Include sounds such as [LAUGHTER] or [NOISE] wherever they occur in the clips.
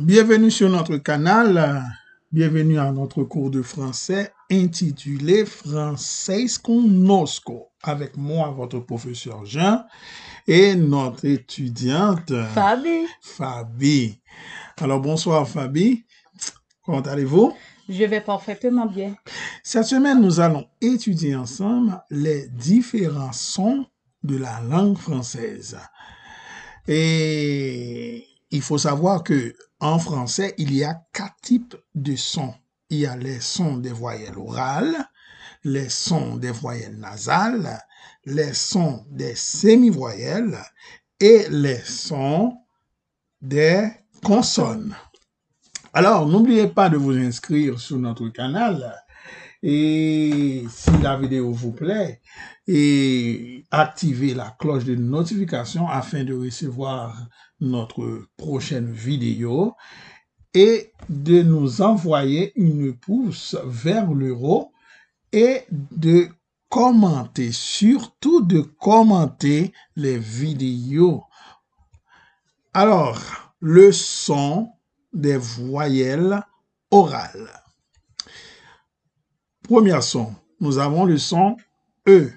Bienvenue sur notre canal. Bienvenue à notre cours de français intitulé Français Conosco avec moi, votre professeur Jean, et notre étudiante Fabi, Fabi. Alors bonsoir Fabi. Comment allez-vous? je vais parfaitement bien. Cette semaine, nous allons étudier ensemble les différents sons de la langue française. Et il faut savoir que en français, il y a quatre types de sons. Il y a les sons des voyelles orales, les sons des voyelles nasales, les sons des semi-voyelles et les sons des consonnes. Alors, n'oubliez pas de vous inscrire sur notre canal et si la vidéo vous plaît, et activez la cloche de notification afin de recevoir notre prochaine vidéo et de nous envoyer une pouce vers le haut et de commenter, surtout de commenter les vidéos. Alors, le son des voyelles orales. Premier son, nous avons le son E.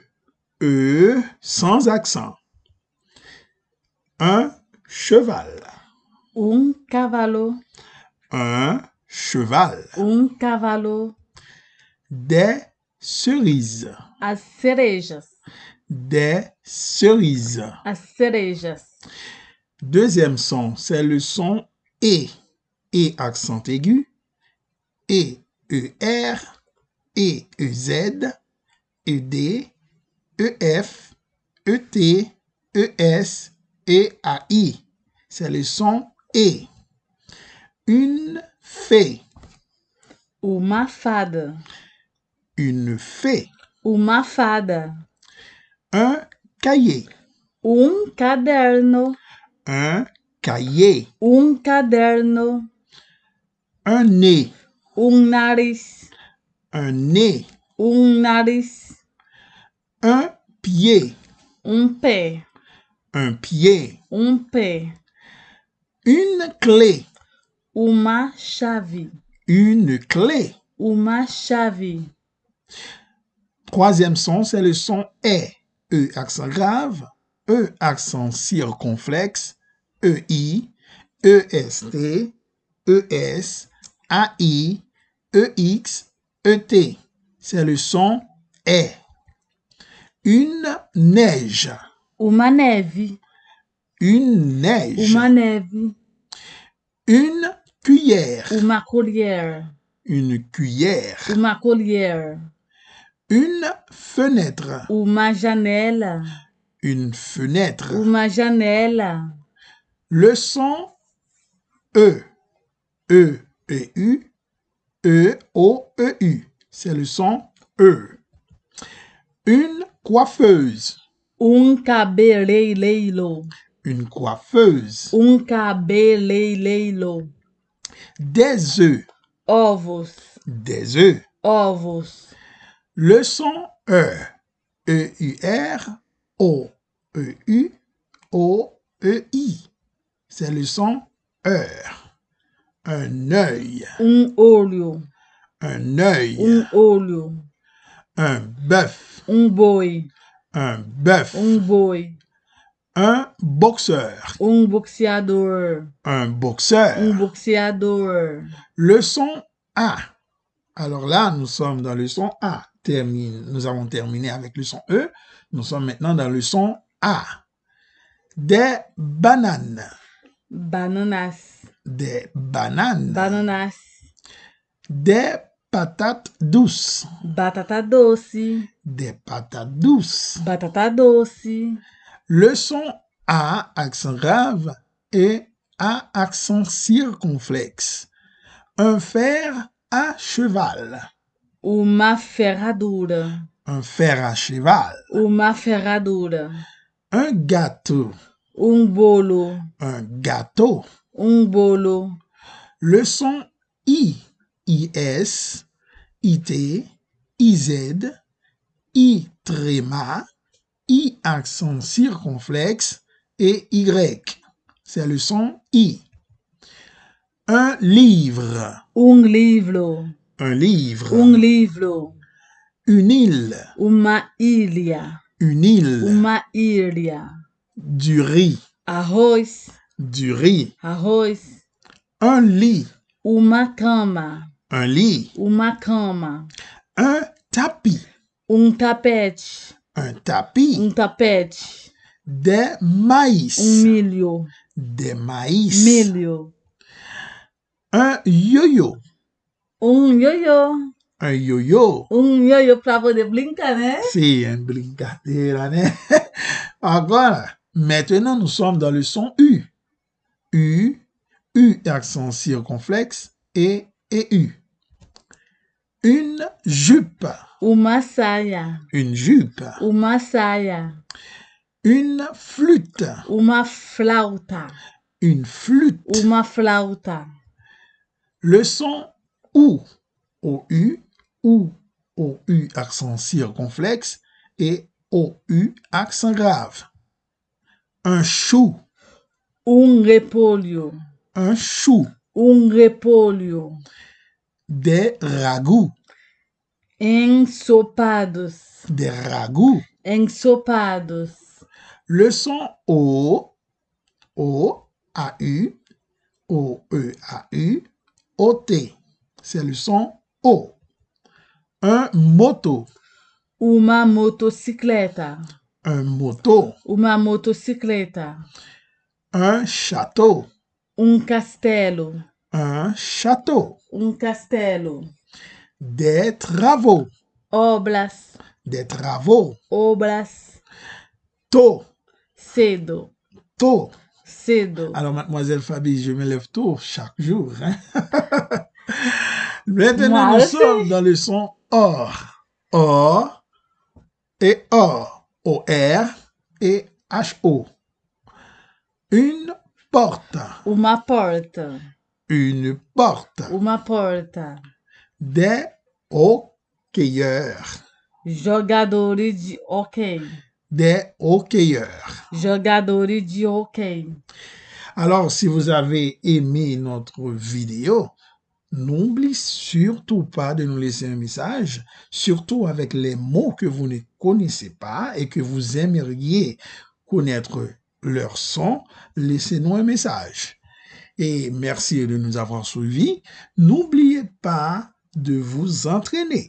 E sans accent. Un cheval. Um cavalo, Un cheval. um cavalo, Des cerises. as cerejas, Des cerises. as cerejas. Deuxième son, c'est le son E. E accent aigu. E, ER. E, EZ. ED. EF. ET. ES. et AI. C'est le son E. Une fée. Uma fada, Une fée. uma fada, Un cahier. um caderno, Un cahier. um caderno, Un nez. um nariz, Un nez. um nariz, Un pied. Un pied. um pé, Une clé. uma chave, Une clé. uma chave. Troisième son, c'est le son E. E accent grave. E accent circonflexe. EI. EST. ES. AI. EX. ET. C'est le son E. Une neige. Uma neve, Une neige. uma neve, Une cuillère. uma colher, Une cuillère. uma colher, Une fenêtre. uma janela, Une fenêtre. uma janela. Le son E. E, E, U. E, O, E, U. C'est le son E. Une coiffeuse. Um cabeleireiro, Une coiffeuse. um cabeleireiro. Des œufs. Ovos, Des œufs. ovos. Le son E. E, U, R. O, E, U. O, E, I. C'est le son heure. Un œil. Um olho, Un œil. um olho. Un bœuf. Um boi, Un bœuf. um boi. Un boxeur. Um boxeador, Un boxeur. um boxeador. Le son A. Alors là, nous sommes dans le son A. Termine. Nous avons terminé avec le son E. Nous sommes maintenant dans le son A. Des bananes. Bananas, Des bananes. bananas. Des patates douces. Batata doce, Des patates douces. batata doce. Le son A, accent grave, et A, accent circonflexe. Un fer à cheval. Uma ferradura, Un fer à cheval. uma ferradura. Un gâteau. Um bolo, Un gâteau. um bolo. Le son I, IS, IT, IZ, I tréma, I accent circonflexe et Y. C'est le son I. Un livre. um livro, Un livre. um livro, Une île. uma ilha, Une île. uma ilha, Du riz. arroz, Du riz. arroz, Un lit. uma cama, Un lit. uma cama, Un tapis. um tapete, Un tapis. um tapete, Des maïs. um milho, Des maïs. milho, Un yo-yo. um ioiô, Un yo-yo. um ioiô pra poder brincar, né? Une brincadeira, né? [LAUGHS] Agora, maintenant, nous sommes dans le son U. U, U, accent circonflexe, et, et U. Une jupe. Uma saia, Une jupe. uma saia, Une flûte. uma flauta, Une flûte. uma flauta, Le son OU. O-U, OU, O-U, accent circonflexe, et O-U, accent grave. Un chou. um repolho, Un chou. um repolho, Des ragoûts. ensopados, Des ragoûts. ensopados, Le son O, O, A-U, O-E-A-U, O-T. C'est le son O. Un moto. uma motocicleta, Un moto. uma motocicleta, Un château. um castelo, Un château. um castelo, Des travaux. obras, Des travaux. obras, Tôt. cedo, Tôt. cedo, Alors, mademoiselle Fabi, je me lève tôt chaque jour. hein. [LAUGHS] Maintenant, Moi nous aussi. sommes dans le son OR. OR et OR. O-R et H-O. Une porte. uma porta, Une porte. uma porta, Des hockeyeurs. jogadores de hockey, Des hockeyeurs. jogadores de hockey. Alors, si vous avez aimé notre vidéo, n'oubliez surtout pas de nous laisser un message, surtout avec les mots que vous ne connaissez pas et que vous aimeriez connaître leur son. Laissez-nous un message. Et merci de nous avoir suivis. N'oubliez pas de vous entraîner.